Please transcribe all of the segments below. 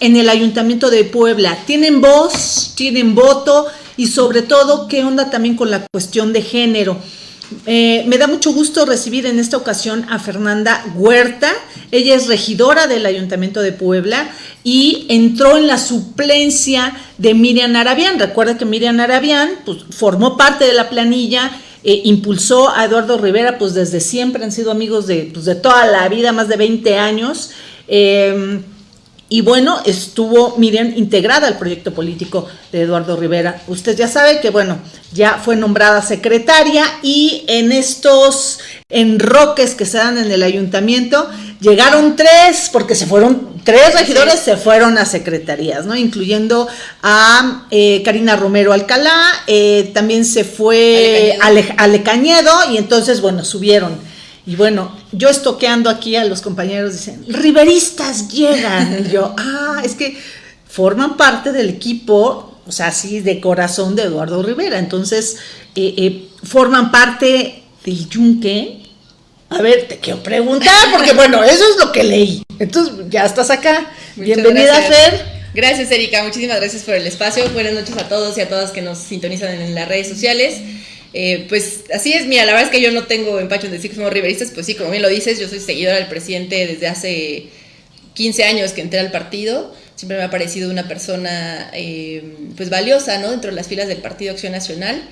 en el Ayuntamiento de Puebla? ¿Tienen voz? ¿Tienen voto? Y sobre todo, ¿qué onda también con la cuestión de género? Eh, me da mucho gusto recibir en esta ocasión a Fernanda Huerta. Ella es regidora del Ayuntamiento de Puebla y entró en la suplencia de Miriam Arabián. Recuerda que Miriam Arabián pues, formó parte de la planilla, eh, impulsó a Eduardo Rivera, pues desde siempre han sido amigos de, pues, de toda la vida, más de 20 años. Eh, y bueno, estuvo Miriam integrada al proyecto político de Eduardo Rivera. Usted ya sabe que, bueno, ya fue nombrada secretaria y en estos enroques que se dan en el ayuntamiento, llegaron tres, porque se fueron, tres regidores se fueron a secretarías, ¿no? Incluyendo a eh, Karina Romero Alcalá, eh, también se fue Ale Cañedo y entonces, bueno, subieron. Y bueno, yo estoqueando aquí a los compañeros, dicen, riveristas llegan. Y yo, ah, es que forman parte del equipo, o sea, así de corazón de Eduardo Rivera. Entonces, eh, eh, forman parte del yunque. A ver, te quiero preguntar, porque bueno, eso es lo que leí. Entonces, ya estás acá. Bienvenida, Fer. Gracias, Erika. Muchísimas gracias por el espacio. Buenas noches a todos y a todas que nos sintonizan en las redes sociales. Eh, pues así es, mira, la verdad es que yo no tengo empacho en decir que somos riveristas, pues sí, como bien lo dices, yo soy seguidora del presidente desde hace 15 años que entré al partido, siempre me ha parecido una persona eh, pues valiosa, ¿no? Dentro de las filas del Partido Acción Nacional.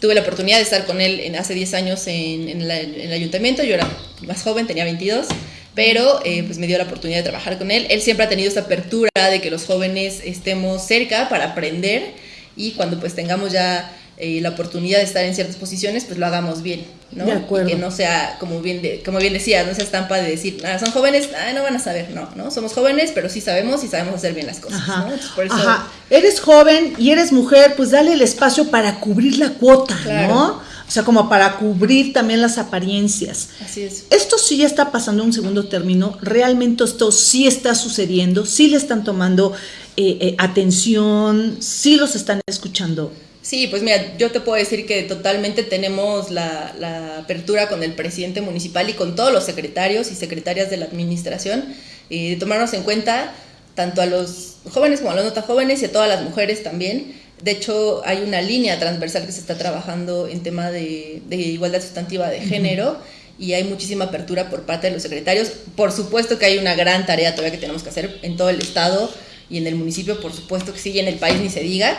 Tuve la oportunidad de estar con él hace 10 años en, el ayuntamiento, yo era más joven, tenía 22, pero eh, pues me dio la oportunidad de trabajar con él. Él siempre ha tenido esta apertura de que los jóvenes estemos cerca para aprender y cuando pues tengamos ya eh, la oportunidad de estar en ciertas posiciones, pues lo hagamos bien, ¿no? De acuerdo. que no sea, como bien, de, como bien decías, no sea estampa de decir, ah, son jóvenes, ah, no van a saber, no, ¿no? Somos jóvenes, pero sí sabemos y sabemos hacer bien las cosas, Ajá. Ajá. Eres joven y eres mujer, pues dale el espacio para cubrir la cuota, ¿no? O sea, como para cubrir también las apariencias. Así es. Esto sí ya está pasando en un segundo término. Realmente esto sí está sucediendo. Sí le están tomando eh, eh, atención. Sí los están escuchando. Sí, pues mira, yo te puedo decir que totalmente tenemos la, apertura con el presidente municipal y con todos los secretarios y secretarias de la administración eh, de tomarnos en cuenta tanto a los jóvenes como a los no tan jóvenes y a todas las mujeres también. De hecho, hay una línea transversal que se está trabajando en tema de, igualdad sustantiva de género y hay muchísima apertura por parte de los secretarios. Por supuesto que hay una gran tarea todavía que tenemos que hacer en todo el estado y en el municipio, por supuesto que sí, y en el país ni se diga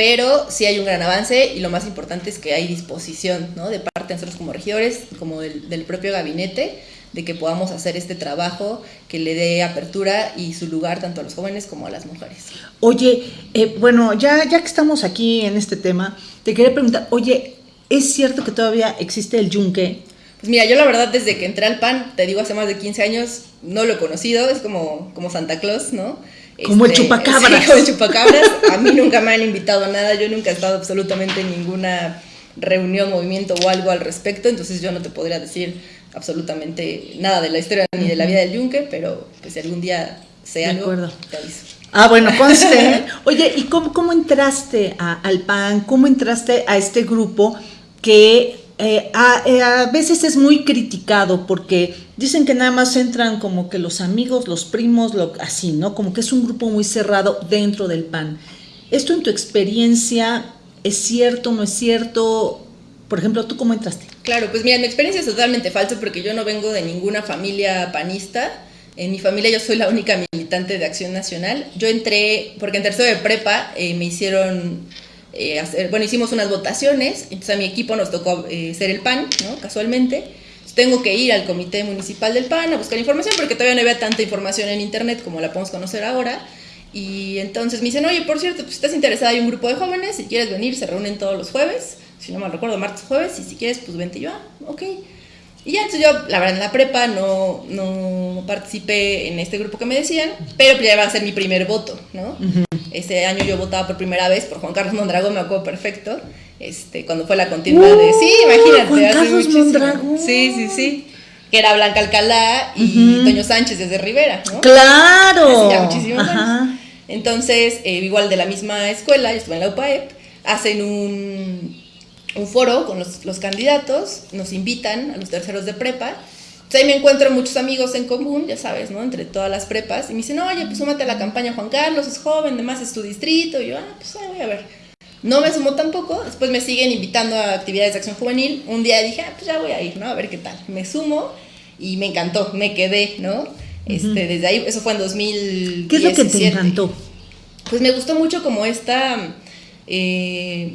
pero sí hay un gran avance y lo más importante es que hay disposición ¿no? de parte de nosotros como regidores, como del, propio gabinete, de que podamos hacer este trabajo que le dé apertura y su lugar tanto a los jóvenes como a las mujeres. Oye, eh, bueno, ya, ya que estamos aquí en este tema, te quería preguntar, oye, ¿es cierto que todavía existe el yunque? Pues mira, yo la verdad desde que entré al PAN, te digo hace más de 15 años, no lo he conocido, es como, como Santa Claus, ¿no? Como el este, chupacabras. Sí, como el chupacabras. A mí nunca me han invitado a nada, yo nunca he estado absolutamente en ninguna reunión, movimiento o algo al respecto, entonces yo no te podría decir absolutamente nada de la historia ni de la vida del yunque, pero pues si algún día sé algo, te aviso. Ah, bueno, conste. Oye, ¿y cómo, cómo entraste al PAN? ¿Cómo entraste a este grupo que eh, eh, a, veces es muy criticado porque dicen que nada más entran como que los amigos, los primos, lo, así, ¿no? Como que es un grupo muy cerrado dentro del PAN. ¿Esto en tu experiencia es cierto, no es cierto? Por ejemplo, ¿tú cómo entraste? Claro, pues mira, mi experiencia es totalmente falsa porque yo no vengo de ninguna familia panista. En mi familia yo soy la única militante de Acción Nacional. Yo entré, porque en tercero de prepa eh, me hicieron eh, bueno, hicimos unas votaciones, entonces a mi equipo nos tocó eh, ser el PAN, ¿no? Casualmente. tengo que ir al comité municipal del PAN a buscar información porque todavía no había tanta información en internet como la podemos conocer ahora. Y entonces me dicen, oye, por cierto, pues estás interesada, hay un grupo de jóvenes, si quieres venir, se reúnen todos los jueves, si no mal recuerdo, martes, jueves, y si quieres, pues vente yo, ah, ok. Y ya, entonces yo, la verdad, en la prepa no, no participé en este grupo que me decían, pero pues ya iba a ser mi primer voto, ¿no? Ese año yo votaba por primera vez por Juan Carlos Mondragón, me acuerdo perfecto, este, cuando fue la continuidad de... Sí, imagínate. Juan Carlos Mondragón. Sí, sí, sí. Que era Blanca Alcalá y Toño Sánchez desde Rivera, ¿no? ¡Claro! Hace ya muchísimos años. Entonces, eh, igual de la misma escuela, yo estuve en la UPAEP, hacen un un foro con los, los, candidatos, nos invitan a los terceros de prepa ahí me encuentro muchos amigos en común, ya sabes, ¿no? Entre todas las prepas. Y me dicen, oye, pues súmate a la campaña Juan Carlos, es joven, además es tu distrito. Y yo, ah, pues ahí voy a ver. No me sumo tampoco, después me siguen invitando a actividades de acción juvenil. Un día dije, ah, pues ya voy a ir, ¿no? A ver qué tal. Me sumo y me encantó, me quedé, ¿no? Este, desde ahí, eso fue en 2017. ¿Qué es lo que te encantó? Pues me gustó mucho como esta eh,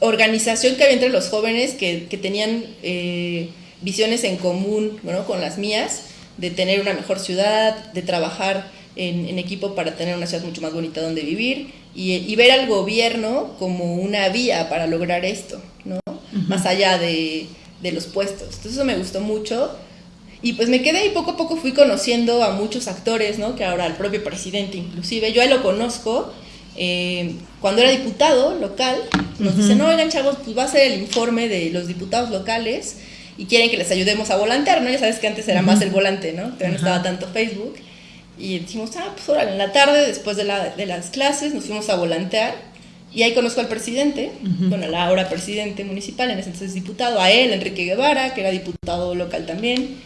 organización que había entre los jóvenes que, que tenían eh, visiones en común ¿no? con las mías, de tener una mejor ciudad, de trabajar en, en, equipo para tener una ciudad mucho más bonita donde vivir y, y, ver al gobierno como una vía para lograr esto, ¿no? Más allá de, de los puestos. Entonces eso me gustó mucho. Y pues me quedé y poco a poco fui conociendo a muchos actores, ¿no? Que ahora el propio presidente inclusive, yo ahí lo conozco. Eh, cuando era diputado local, nos uh -huh. dicen, no, oigan chavos, pues va a ser el informe de los diputados locales y quieren que les ayudemos a volantear, ¿no? Ya sabes que antes era más el volante, ¿no? Todavía no estaba tanto Facebook. Y dijimos, ah, pues ahora en la tarde, después de, la, de las clases, nos fuimos a volantear. Y ahí conozco al presidente, uh -huh. bueno, la ahora presidente municipal, en ese entonces diputado, a él, Enrique Guevara, que era diputado local también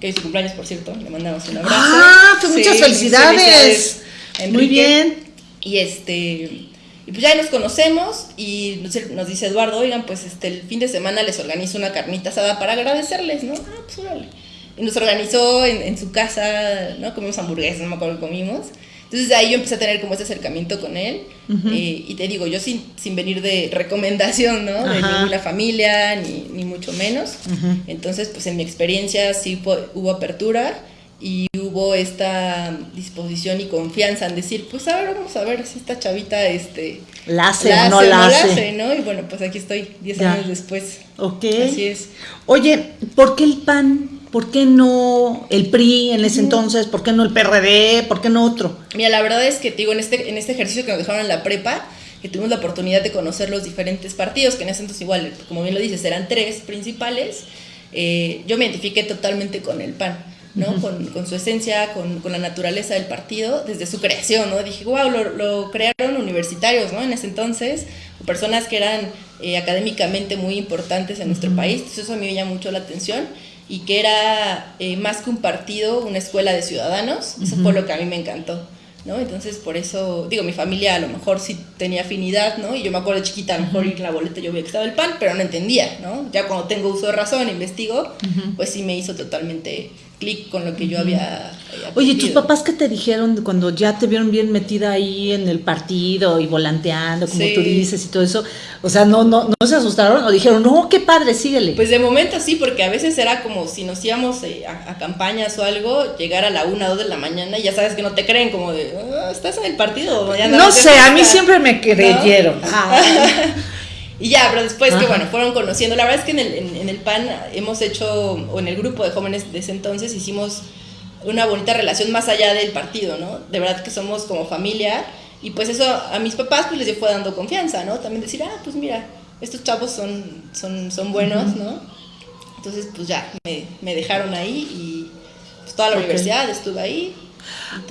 que su cumpleaños, por cierto, le mandamos un abrazo. Ah, pues muchas felicidades. felicidades Muy bien. Y este, y pues ya nos conocemos y nos dice Eduardo, oigan, pues este, el fin de semana les organizo una carnita asada para agradecerles, ¿no? Ah, pues órale. Y nos organizó en, en su casa, ¿no? Comimos hamburguesas, no me acuerdo que comimos. Entonces ahí yo empecé a tener como ese acercamiento con él. Uh -huh. eh, y te digo, yo sin, sin venir de recomendación, ¿no? Ajá. De ninguna familia, ni, ni mucho menos. Uh -huh. Entonces, pues en mi experiencia sí hubo apertura y hubo esta disposición y confianza en decir, pues a ver, vamos a ver si esta chavita este, la hace o no la hace. hace. ¿no? Y bueno, pues aquí estoy 10 años después. Ok. Así es. Oye, ¿por qué el PAN? ¿Por qué no el PRI en ese entonces? ¿Por qué no el PRD? ¿Por qué no otro? Mira, la verdad es que, digo, en este, en este ejercicio que nos dejaron en la prepa, que tuvimos la oportunidad de conocer los diferentes partidos, que en ese entonces igual, como bien lo dices, eran tres principales, eh, yo me identifiqué totalmente con el PAN. ¿No? Uh -huh. con, con, su esencia, con, con, la naturaleza del partido, desde su creación, ¿no? Dije, wow, lo, lo crearon universitarios, ¿no? En ese entonces, personas que eran eh, académicamente muy importantes en nuestro uh -huh. país, entonces eso a mí me llama mucho la atención y que era eh, más que un partido, una escuela de ciudadanos, uh -huh. eso fue lo que a mí me encantó. ¿no? Entonces, por eso, digo, mi familia a lo mejor sí tenía afinidad, ¿no? Y yo me acuerdo de chiquita, a lo mejor ir la boleta yo veía que estaba el pan, pero no entendía, ¿no? Ya cuando tengo uso de razón, investigo, uh -huh. pues sí me hizo totalmente clic con lo que yo había, había Oye, ¿tus papás qué te dijeron cuando ya te vieron bien metida ahí en el partido y volanteando, como sí. tú dices y todo eso? O sea, ¿no, no, ¿no se asustaron o dijeron, no, qué padre, síguele? Pues de momento sí, porque a veces era como si nos íbamos eh, a, a, campañas o algo, llegar a la una o dos de la mañana y ya sabes que no te creen, como de, oh, ¿estás en el partido? Ya no sé, a mí siempre me creyeron. Ah. Y ya, pero después Ajá. que bueno, fueron conociendo, la verdad es que en el, en, en el PAN hemos hecho, o en el grupo de jóvenes de ese entonces, hicimos una bonita relación más allá del partido, ¿no? De verdad que somos como familia y pues eso a mis papás pues les fue dando confianza, ¿no? También decir, ah, pues mira, estos chavos son, son, son buenos. ¿no? Entonces pues ya, me, me dejaron ahí y pues toda la okay. universidad estuve ahí,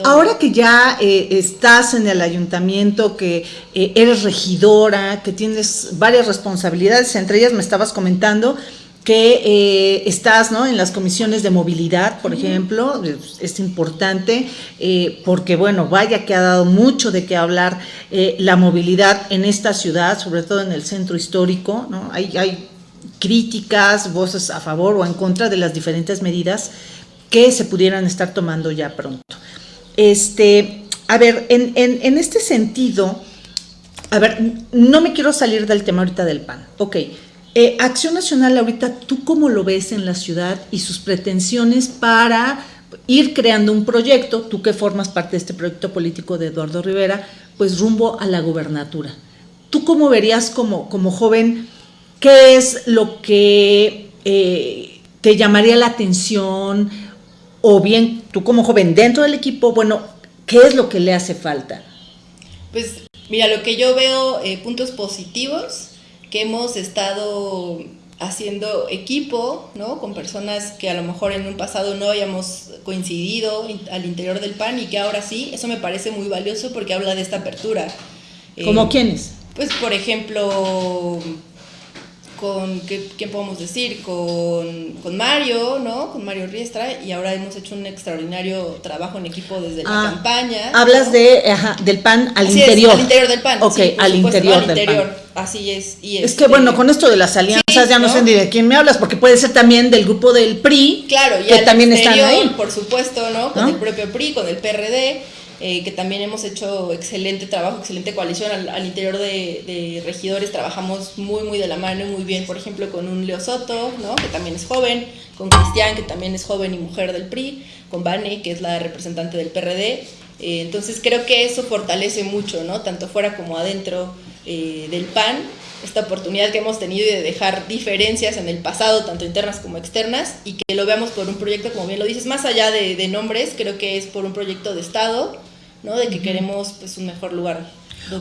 Ahora que ya eh, estás en el ayuntamiento, que eh, eres regidora, que tienes varias responsabilidades, entre ellas me estabas comentando que eh, estás ¿no? en las comisiones de movilidad, por uh -huh. ejemplo, es importante porque, bueno, vaya que ha dado mucho de qué hablar la movilidad en esta ciudad, sobre todo en el centro histórico, ¿no? hay, hay críticas, voces a favor o en contra de las diferentes medidas que se pudieran estar tomando ya pronto. Este, a ver, en, en, este sentido, a ver, no me quiero salir del tema ahorita del PAN, ok, eh, Acción Nacional ahorita, ¿tú cómo lo ves en la ciudad y sus pretensiones para ir creando un proyecto, tú que formas parte de este proyecto político de Eduardo Rivera, pues rumbo a la gubernatura? ¿Tú cómo verías como, como joven qué es lo que eh, te llamaría la atención? O bien, tú como joven dentro del equipo, bueno, ¿qué es lo que le hace falta? Pues mira, lo que yo veo, eh, puntos positivos, que hemos estado haciendo equipo, ¿no? Con personas que a lo mejor en un pasado no habíamos coincidido al interior del PAN y que ahora sí, eso me parece muy valioso porque habla de esta apertura. ¿Como eh, quiénes? Pues, por ejemplo, con ¿qué, ¿quién podemos decir? Con, con, Mario, ¿no? Con Mario Riestra y ahora hemos hecho un extraordinario trabajo en equipo desde la ah, campaña. Hablas de, ajá, del pan al interior. al interior del pan. Ok, al interior del pan. Así es. Y es que bueno, con esto de las alianzas ya no, sé ni de quién me hablas, porque puede ser también del grupo del PRI, claro, y que también están ahí. Por supuesto, ¿no? Con el propio PRI, con el PRD eh, que también hemos hecho excelente trabajo, excelente coalición al, interior de, regidores, trabajamos muy, muy de la mano, muy bien, por ejemplo, con un Leo Soto, ¿no? que también es joven, con Cristian, que también es joven y mujer del PRI, con Vane, que es la representante del PRD. Eh, entonces creo que eso fortalece mucho, ¿no? tanto fuera como adentro eh, del PAN, esta oportunidad que hemos tenido de dejar diferencias en el pasado, tanto internas como externas, y que lo veamos por un proyecto, como bien lo dices, más allá de, de nombres, creo que es por un proyecto de Estado, ¿no? De que queremos pues un mejor lugar.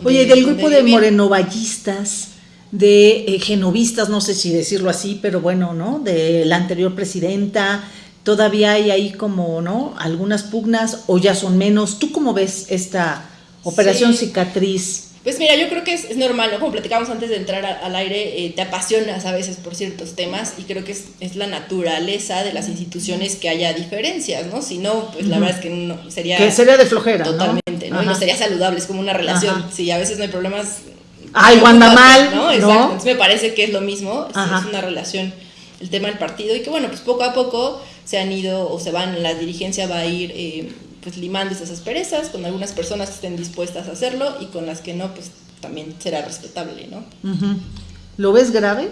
Oye, del grupo de morenovallistas, de eh, genovistas, no sé si decirlo así, pero bueno, ¿no? De la anterior presidenta, todavía hay ahí como, ¿no? Algunas pugnas o ya son menos. ¿Tú cómo ves esta operación cicatriz? Pues mira, yo creo que es, normal, ¿no? Como platicábamos antes de entrar al aire, eh, te apasionas a veces por ciertos temas y creo que es, es, la naturaleza de las instituciones que haya diferencias, ¿no? Si no, pues la verdad es que no sería... Que sería de flojera, Totalmente, ¿no? Y no sería saludable, es como una relación. Si a veces no hay problemas... Ay, anda mal, ¿no? Exacto. Entonces me parece que es lo mismo, es, es una relación el tema del partido y que bueno, pues poco a poco se han ido o se van, la dirigencia va a ir... Eh, pues limando esas asperezas, con algunas personas que estén dispuestas a hacerlo y con las que no, pues también será respetable, ¿no? ¿Lo ves grave?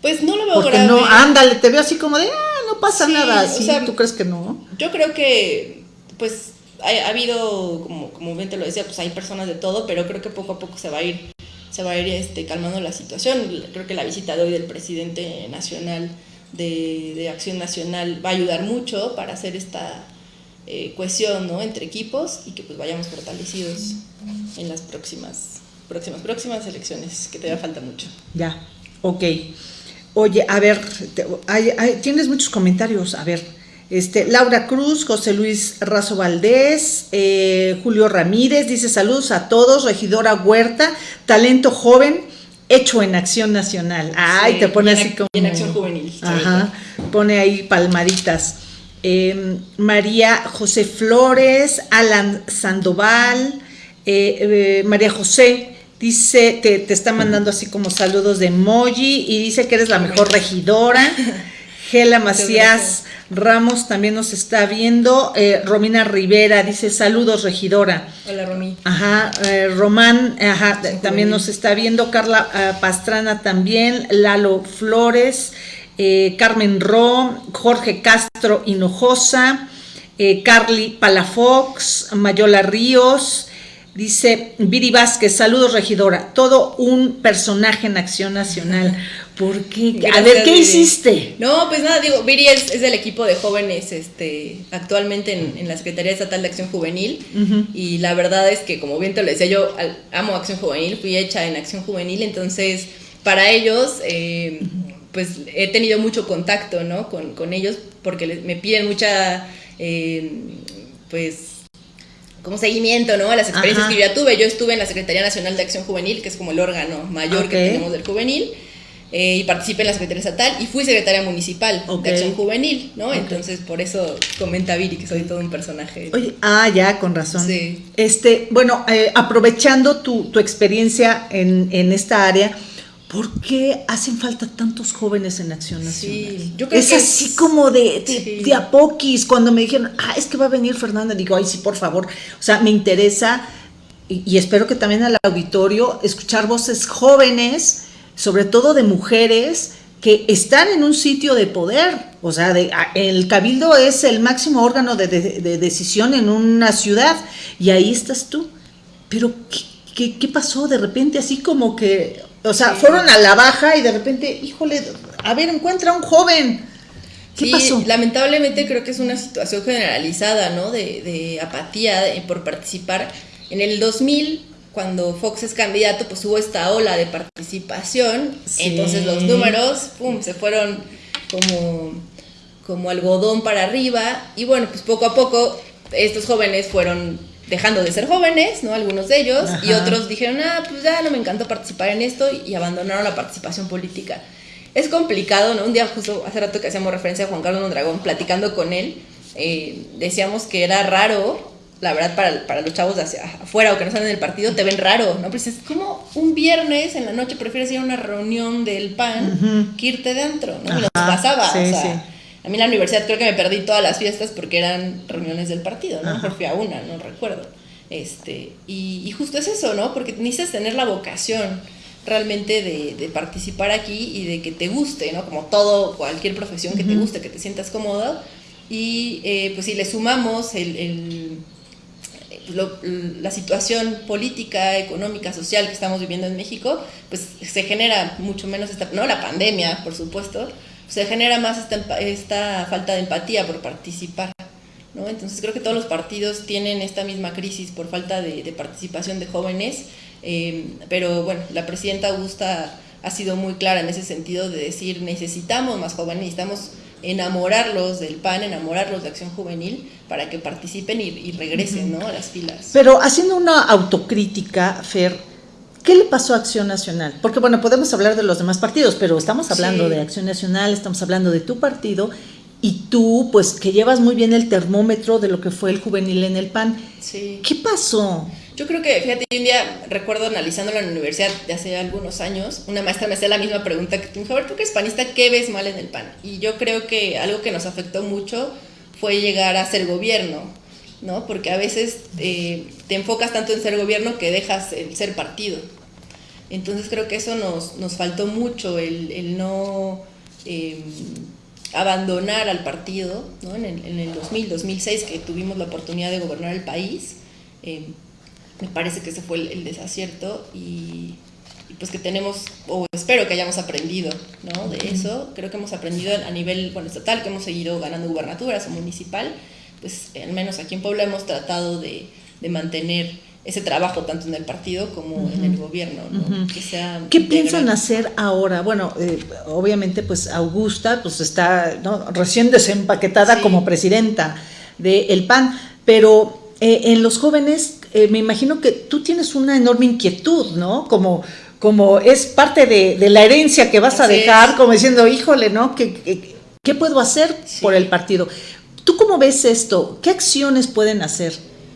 Pues no lo veo Porque grave. no, ándale, te veo así como de, ah, no pasa nada, ¿sí? ¿Tú crees que no? Yo creo que, pues, ha, habido, como, como bien te lo decía, pues hay personas de todo, pero creo que poco a poco se va a ir, se va a ir este, calmando la situación. Creo que la visita de hoy del presidente nacional de, de Acción Nacional va a ayudar mucho para hacer esta eh, cohesión ¿no? entre equipos y que pues vayamos fortalecidos en las próximas, próximas, próximas elecciones, que te va falta mucho. Ya, ok. Oye, a ver, tienes muchos comentarios, a ver. Este, Laura Cruz, José Luis Razo Valdés, eh, Julio Ramírez, dice saludos a todos, regidora Huerta, talento joven, hecho en acción nacional. Ay, te pone así como. En acción juvenil. Ajá, pone ahí palmaditas. Em, María José Flores, Alan Sandoval, eh, eh, María José dice, te, te, está mandando así como saludos de emoji y dice que eres la mejor regidora. Gela Macías Ramos también nos está viendo. Eh, Romina Rivera dice saludos regidora. Hola Romy. Ajá, Román ajá, también nos está viendo. Carla Pastrana también. Lalo Flores. Eh, Carmen Ro, Jorge Castro Hinojosa, eh, Carly Palafox, Mayola Ríos, dice Viri Vázquez, saludos regidora, todo un personaje en Acción Nacional. ¿Por qué? a ver, ¿qué hiciste? No, pues nada, digo, Viri es, del equipo de jóvenes este, actualmente en, la Secretaría Estatal de Acción Juvenil y la verdad es que, como bien te lo decía, yo amo Acción Juvenil, fui hecha en Acción Juvenil, entonces para ellos... Eh, pues he tenido mucho contacto, ¿no? Con, ellos porque me piden mucha, eh, pues, como seguimiento, ¿no? A las experiencias que yo ya tuve. Yo estuve en la Secretaría Nacional de Acción Juvenil, que es como el órgano mayor que tenemos del juvenil. Eh, y participé en la Secretaría Estatal y fui secretaria municipal de Acción Juvenil, ¿no? Entonces, por eso comenta Viri que soy todo un personaje. Oye, ah, ya, con razón. Sí. Este, bueno, eh, aprovechando tu, tu experiencia en, en, esta área, ¿Por qué hacen falta tantos jóvenes en Acción Nacional? Sí, yo creo es así como de, de, a poquis. Cuando me dijeron, ah, es que va a venir Fernanda, digo, ay, sí, por favor. O sea, me interesa y, espero que también al auditorio escuchar voces jóvenes, sobre todo de mujeres que están en un sitio de poder. O sea, de, el cabildo es el máximo órgano de, de, decisión en una ciudad y ahí estás tú. Pero, ¿qué, qué, qué pasó de repente? Así como que o sea, fueron a la baja y de repente, híjole, a ver, encuentra un joven. ¿Qué pasó? Lamentablemente creo que es una situación generalizada, ¿no? De, apatía por participar. En el 2000, cuando Fox es candidato, pues hubo esta ola de participación. Entonces los números, pum, se fueron como, como algodón para arriba. Y bueno, pues poco a poco estos jóvenes fueron dejando de ser jóvenes, ¿no? Algunos de ellos, y otros dijeron, ah, pues ya no me encantó participar en esto y abandonaron la participación política. Es complicado, ¿no? Un día justo hace rato que hacíamos referencia a Juan Carlos Mondragón, platicando con él, eh, decíamos que era raro, la verdad, para, para, los chavos de hacia afuera o que no están en el partido, te ven raro, ¿no? Pues es como un viernes en la noche prefieres ir a una reunión del PAN que irte dentro, ¿no? Nos pasaba, o sea, a mí en la universidad creo que me perdí todas las fiestas porque eran reuniones del partido, ¿no? Mejor fui a una, no recuerdo. Este, y, y, justo es eso, ¿no? Porque necesitas tener la vocación realmente de, de, participar aquí y de que te guste, ¿no? Como todo, cualquier profesión que te guste, que te sientas cómodo. Y eh, pues si le sumamos el, el lo, la situación política, económica, social que estamos viviendo en México, pues se genera mucho menos esta, no la pandemia, por supuesto, se genera más esta, esta falta de empatía por participar. ¿no? Entonces creo que todos los partidos tienen esta misma crisis por falta de, de participación de jóvenes, eh, pero bueno, la presidenta Augusta ha sido muy clara en ese sentido de decir necesitamos más jóvenes, necesitamos enamorarlos del PAN, enamorarlos de Acción Juvenil para que participen y, y regresen ¿no? a las filas. Pero haciendo una autocrítica, Fer, ¿Qué le pasó a Acción Nacional? Porque bueno, podemos hablar de los demás partidos, pero estamos hablando sí. de Acción Nacional, estamos hablando de tu partido y tú, pues que llevas muy bien el termómetro de lo que fue el juvenil en el PAN. Sí. ¿Qué pasó? Yo creo que, fíjate, un día recuerdo analizándolo en la universidad de hace algunos años, una maestra me hacía la misma pregunta que tú, a ver, tú que eres panista, ¿qué ves mal en el PAN? Y yo creo que algo que nos afectó mucho fue llegar a ser gobierno, ¿no? Porque a veces eh, te enfocas tanto en ser gobierno que dejas el ser partido. Entonces creo que eso nos, nos faltó mucho, el, el no eh, abandonar al partido, ¿no? En el, en el 2000, 2006, que tuvimos la oportunidad de gobernar el país, eh, me parece que ese fue el, el desacierto y, y, pues que tenemos, o espero que hayamos aprendido ¿no? de eso, creo que hemos aprendido a nivel bueno, estatal, que hemos seguido ganando gubernaturas o municipal, pues al menos aquí en Puebla hemos tratado de, de mantener ese trabajo tanto en el partido como uh -huh. en el gobierno. ¿no? Uh -huh. que sea ¿Qué integral. piensan hacer ahora? Bueno, eh, obviamente pues Augusta pues está ¿no? recién desempaquetada sí. como presidenta del de PAN, pero eh, en los jóvenes eh, me imagino que tú tienes una enorme inquietud, ¿no? Como, como es parte de, de la herencia que vas Así a dejar, es. como diciendo, híjole, ¿no? ¿Qué, qué, qué puedo hacer sí. por el partido? ¿Tú cómo ves esto? ¿Qué acciones pueden hacer?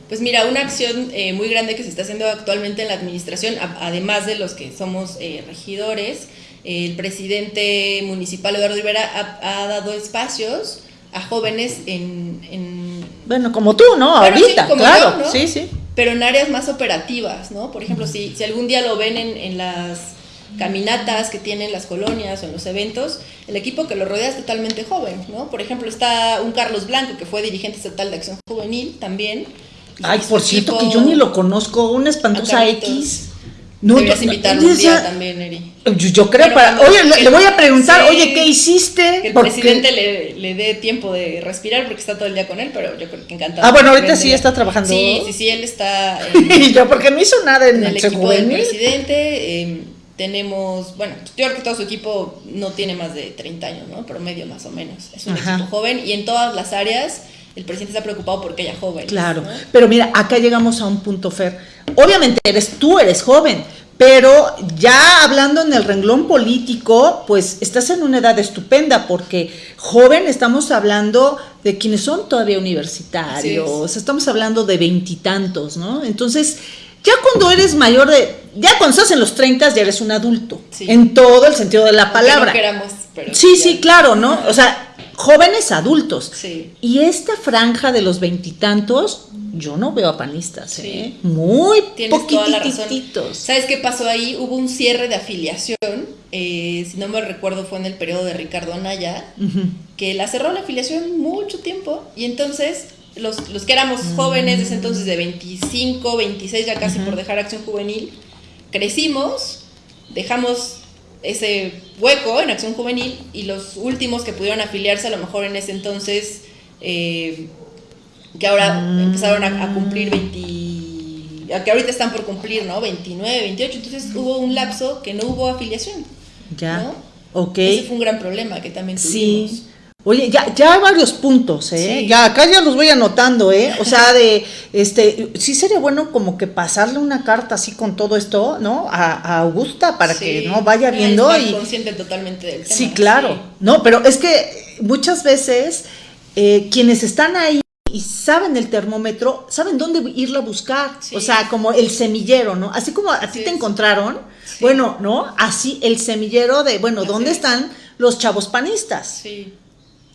Pues mira, una acción eh, muy grande que se está haciendo actualmente en la administración, a, además de los que somos eh, regidores, eh, el presidente municipal Eduardo Rivera ha, ha dado espacios a jóvenes en, en, Bueno, como tú, ¿no? Bueno, Ahorita, sí, claro, yo, ¿no? sí, sí. Pero en áreas más operativas, ¿no? Por ejemplo, si, si algún día lo ven en, en las caminatas que tienen las colonias o en los eventos, el equipo que lo rodea es totalmente joven, ¿no? Por ejemplo, está un Carlos Blanco, que fue dirigente estatal de Acción Juvenil también, Ay, por cierto, que yo ni lo conozco, una espantosa X. No, Deberías invitarlo un día también, Eri. Yo, yo creo para. Oye, le, le, voy a preguntar, sí, oye, ¿qué hiciste? Que el porque... presidente le, le, dé tiempo de respirar porque está todo el día con él, pero yo creo que encantado. Ah, bueno, ahorita sí está trabajando. Sí, sí, sí, él está. y yo, porque no hizo nada en, en el equipo del presidente. Eh, tenemos, bueno, yo creo que todo su equipo no tiene más de 30 años, ¿no? Promedio más o menos. Es un Ajá. equipo joven y en todas las áreas el presidente está preocupado porque ella joven. Claro, ¿no? pero mira, acá llegamos a un punto, Fer. Obviamente eres tú, eres joven, pero ya hablando en el renglón político, pues estás en una edad estupenda, porque joven estamos hablando de quienes son todavía universitarios, estamos hablando de veintitantos, ¿no? Entonces, ya cuando eres mayor de, ya cuando estás en los 30 ya eres un adulto, sí. en todo el sentido de la palabra. No queramos, pero sí, ya. sí, claro, ¿no? O sea, jóvenes adultos. Sí. Y esta franja de los veintitantos, yo no veo a panistas, sí. ¿eh? Muy poquititos. ¿Sabes qué pasó ahí? Hubo un cierre de afiliación, eh, si no me recuerdo fue en el periodo de Ricardo Anaya, uh -huh. que la cerró la afiliación mucho tiempo y entonces los, los que éramos jóvenes desde entonces de 25, 26 ya casi uh -huh. por dejar acción juvenil, crecimos, dejamos ese hueco en Acción Juvenil y los últimos que pudieron afiliarse a lo mejor en ese entonces, eh, que ahora mm. empezaron a, a, cumplir 20, que ahorita están por cumplir, ¿no? 29, 28, entonces hubo un lapso que no hubo afiliación. Ya. ¿no? Ok. Ese fue un gran problema que también tuvimos. Sí. Oye, ya, ya hay varios puntos, ¿eh? Ya acá ya los voy anotando, ¿eh? O sea, de, este, sí sería bueno como que pasarle una carta así con todo esto, ¿no? A, Augusta para que no vaya viendo y consciente totalmente del tema. Sí, claro. No, pero es que muchas veces eh, quienes están ahí y saben el termómetro, saben dónde irlo a buscar. O sea, como el semillero, ¿no? Así como a ti te encontraron, bueno, ¿no? Así el semillero de, bueno, ¿dónde están los chavos panistas? Sí.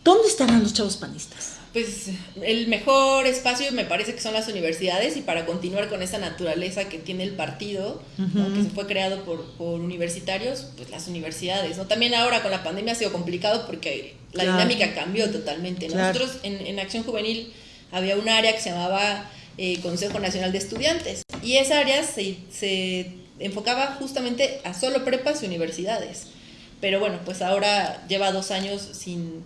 ¿Dónde estarán los chavos panistas? Pues el mejor espacio me parece que son las universidades y para continuar con esa naturaleza que tiene el partido, que se fue creado por, por, universitarios, pues las universidades. ¿no? También ahora con la pandemia ha sido complicado porque la dinámica cambió totalmente. Nosotros en, en, Acción Juvenil había un área que se llamaba eh, Consejo Nacional de Estudiantes y esa área se, se enfocaba justamente a solo prepas y universidades. Pero bueno, pues ahora lleva dos años sin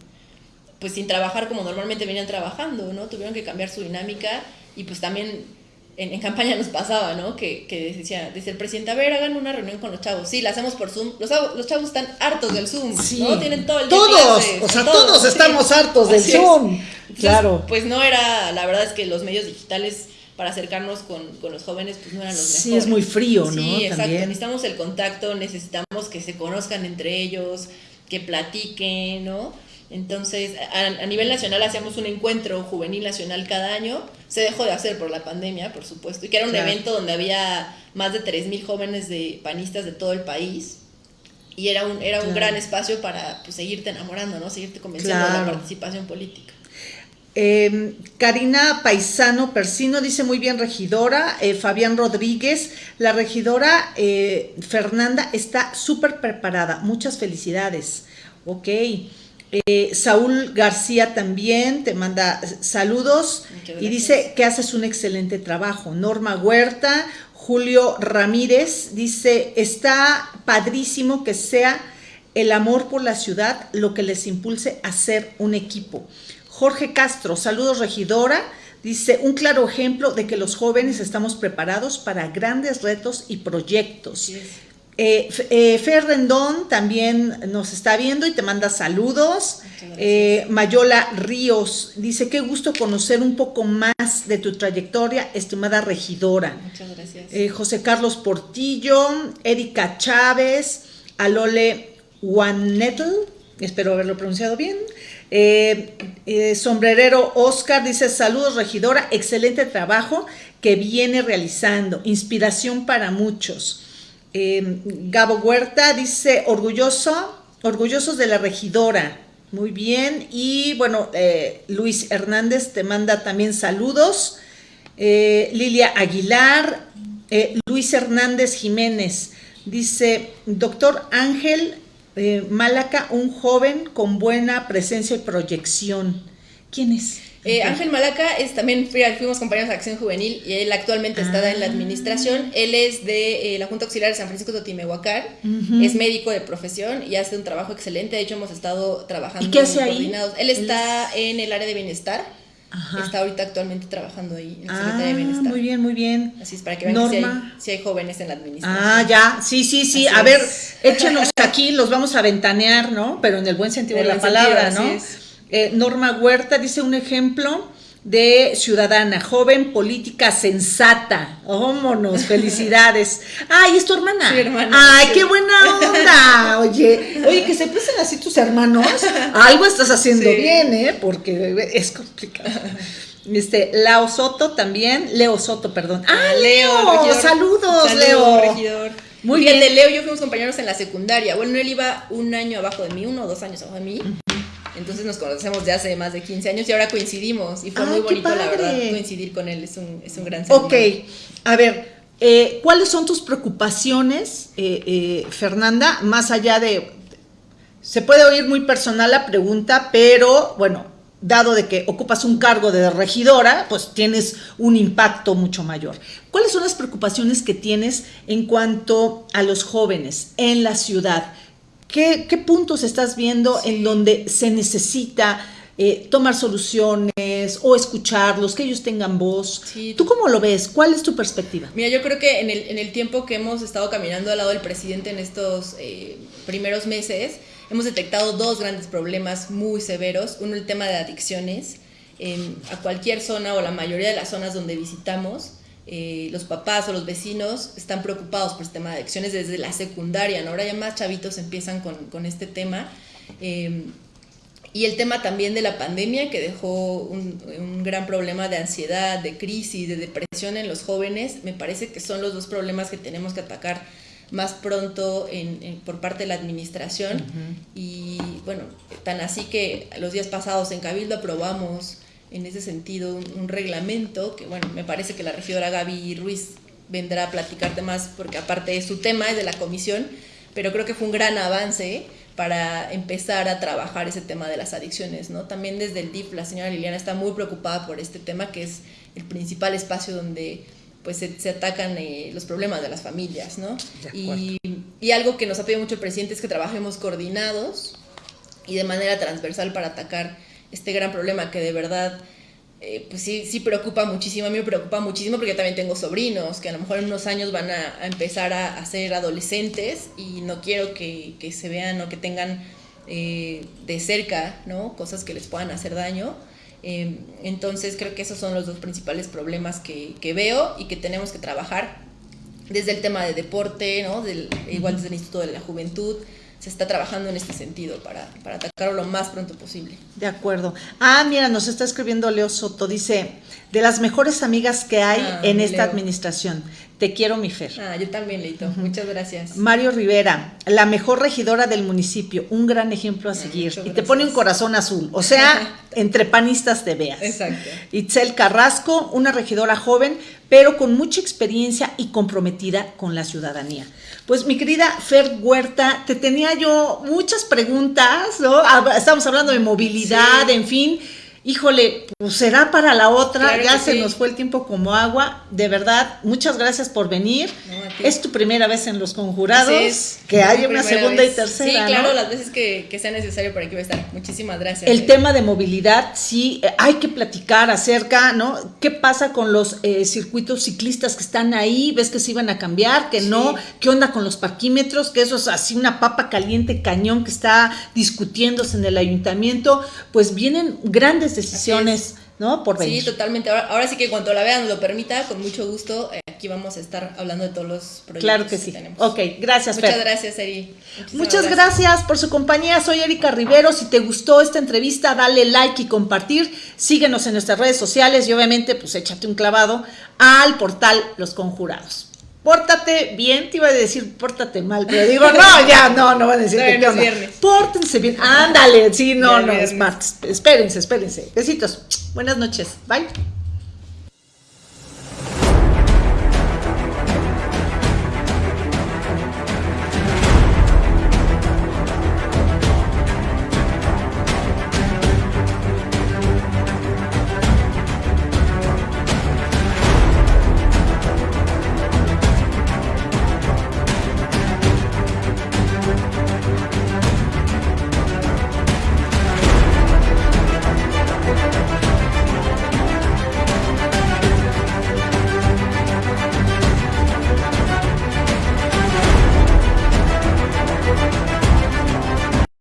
pues sin trabajar como normalmente venían trabajando, ¿no? Tuvieron que cambiar su dinámica y pues también en, en campaña nos pasaba, ¿no? Que, que, decía, dice el presidente, a ver, hagan una reunión con los chavos. Sí, la hacemos por Zoom. Los, los chavos están hartos del Zoom, ¿no? Tienen todo el día Todos, o sea, todos, estamos hartos del Zoom. claro. Pues no era, la verdad es que los medios digitales para acercarnos con, con, los jóvenes, pues no eran los mejores. Sí, es muy frío, ¿no? Sí, exacto. Necesitamos el contacto, necesitamos que se conozcan entre ellos, que platiquen, ¿no? Entonces, a, nivel nacional hacíamos un encuentro juvenil nacional cada año. Se dejó de hacer por la pandemia, por supuesto, y que era un evento donde había más de 3.000 jóvenes de panistas de todo el país. Y era un, era un gran espacio para pues, seguirte enamorando, ¿no? Seguirte convenciendo de la participación política. Em, Karina Paisano Persino dice muy bien regidora, eh, Fabián Rodríguez, la regidora eh, Fernanda está súper preparada, muchas felicidades. Ok, eh, Saúl García también te manda saludos y dice que haces un excelente trabajo. Norma Huerta, Julio Ramírez dice, está padrísimo que sea el amor por la ciudad lo que les impulse a ser un equipo. Jorge Castro, saludos regidora, dice, un claro ejemplo de que los jóvenes estamos preparados para grandes retos y proyectos. Eh, eh, Fer Rendón también nos está viendo y te manda saludos. Eh, Mayola Ríos dice, qué gusto conocer un poco más de tu trayectoria, estimada regidora. Muchas gracias. Eh, José Carlos Portillo, Erika Chávez, Alole Juanetl, espero haberlo pronunciado bien. sombrerero Oscar dice, saludos regidora, excelente trabajo que viene realizando, inspiración para muchos. Em, Gabo Huerta dice, orgulloso, orgullosos de la regidora. Muy bien. Y bueno, eh, Luis Hernández te manda también saludos. Eh, Lilia Aguilar, eh, Luis Hernández Jiménez dice, doctor Ángel Málaca, un joven con buena presencia y proyección. ¿Quién es? Eh, Ángel Malaca es también, fuimos compañeros de Acción Juvenil y él actualmente está en la ah. administración. Él es de eh, la Junta Auxiliar de San Francisco de Totimehuacán, es médico de profesión y hace un trabajo excelente. De hecho, hemos estado trabajando ¿Y qué hace ahí? Él está en el área de bienestar. Está ahorita actualmente trabajando ahí en la Secretaría de ah, Bienestar. Muy bien, muy bien. Así es, para que vean que si hay, jóvenes en la administración. Ah, ya, sí, sí, sí. a ver, échenos aquí, los vamos a ventanear, ¿no? Pero en el buen sentido de la palabra, ¿no? Eh, Norma Huerta dice un ejemplo de ciudadana, joven, política, sensata. Vámonos, felicidades. Ay, es tu hermana. Ay, qué buena onda. Oye, oye, que se presen así tus hermanos. Algo estás haciendo bien, ¿eh? Porque es complicado. Este, Leo Soto también, Leo Soto, perdón. Ah, Leo, saludos, Leo. Regidor. Muy bien. Leo yo fuimos compañeros en la secundaria. Bueno, él iba un año abajo de mí, uno o dos años abajo de mí. Entonces nos conocemos de hace más de 15 años y ahora coincidimos. Y fue muy bonito, la verdad, coincidir con él. Es un, es un gran Ok, a ver, eh, ¿cuáles son tus preocupaciones, eh, eh, Fernanda? Más allá de... Se puede oír muy personal la pregunta, pero bueno, dado de que ocupas un cargo de regidora, pues tienes un impacto mucho mayor. ¿Cuáles son las preocupaciones que tienes en cuanto a los jóvenes en la ciudad? ¿Qué, puntos estás viendo en donde se necesita eh, tomar soluciones, o escucharlos, que ellos tengan voz. ¿Tú cómo lo ves? ¿Cuál es tu perspectiva? Mira, yo creo que en el, en el tiempo que hemos estado caminando al lado del presidente en estos eh, primeros meses, hemos detectado dos grandes problemas muy severos. Uno, el tema de adicciones. En, a cualquier zona o la mayoría de las zonas donde visitamos, eh, los papás o los vecinos están preocupados por este tema de adicciones desde la secundaria, ¿no? Ahora ya más chavitos empiezan con, con este tema. Eh, y el tema también de la pandemia que dejó un, un, gran problema de ansiedad, de crisis, de depresión en los jóvenes, me parece que son los dos problemas que tenemos que atacar más pronto en, en, por parte de la administración. Uh -huh. Y bueno, tan así que los días pasados en Cabildo aprobamos en ese sentido un, un, reglamento que, bueno, me parece que la regidora Gaby Ruiz vendrá a platicarte más porque aparte de su tema, es de la comisión, pero creo que fue un gran avance para empezar a trabajar ese tema de las adicciones, ¿no? También desde el DIF la señora Liliana está muy preocupada por este tema que es el principal espacio donde pues se, se atacan eh, los problemas de las familias, ¿no? Y, y, algo que nos ha pedido mucho el presidente es que trabajemos coordinados y de manera transversal para atacar este gran problema que de verdad eh, pues sí, sí preocupa muchísimo, a mí me preocupa muchísimo porque también tengo sobrinos que a lo mejor en unos años van a, a empezar a, a, ser adolescentes y no quiero que, que se vean o que tengan eh, de cerca ¿no? cosas que les puedan hacer daño. Eh, entonces creo que esos son los dos principales problemas que, que, veo y que tenemos que trabajar desde el tema de deporte, ¿no? Del, igual desde el Instituto de la Juventud, se está trabajando en este sentido para, para atacarlo lo más pronto posible. De acuerdo. Ah, mira, nos está escribiendo Leo Soto, dice, de las mejores amigas que hay ah, en esta Leo. administración. Te quiero, mi Fer. Ah, yo también, Leito. Uh -huh. Muchas gracias. Mario Rivera, la mejor regidora del municipio, un gran ejemplo a seguir. Ah, y te pone un corazón azul. O sea, entre panistas te veas. Exacto. Itzel Carrasco, una regidora joven, pero con mucha experiencia y comprometida con la ciudadanía. Pues mi querida Fer Huerta, te tenía yo muchas preguntas, ¿no? Estamos hablando de movilidad, sí. en fin híjole, pues será para la otra, claro ya se sí. nos fue el tiempo como agua, de verdad, muchas gracias por venir, no, es tu primera vez en Los Conjurados, es, que haya una segunda vez. y tercera. Sí, claro, las veces que, que, sea necesario para aquí voy a estar, muchísimas gracias. El eh. tema de movilidad, sí, eh, hay que platicar acerca, ¿no? ¿Qué pasa con los eh, circuitos ciclistas que están ahí? ¿Ves que se iban a cambiar? ¿Que sí. no? ¿Qué onda con los parquímetros? Que eso es así una papa caliente cañón que está discutiéndose en el ayuntamiento, pues vienen grandes decisiones, ¿no? Por venir. Sí, totalmente. Ahora, ahora, sí que cuando la vean lo permita, con mucho gusto, eh, aquí vamos a estar hablando de todos los proyectos claro que, sí. que tenemos. Ok, gracias, Muchas Fer. gracias, Eri. Muchas gracias. gracias. por su compañía. Soy Erika Rivero. Si te gustó esta entrevista, dale like y compartir. Síguenos en nuestras redes sociales y obviamente, pues échate un clavado al portal Los Conjurados pórtate bien, te iba a decir pórtate mal, pero digo, no, ya, no, no van a decir no, que no viernes. Pórtense bien, ándale, sí, no, no, es martes, espérense, espérense, besitos, buenas noches, bye.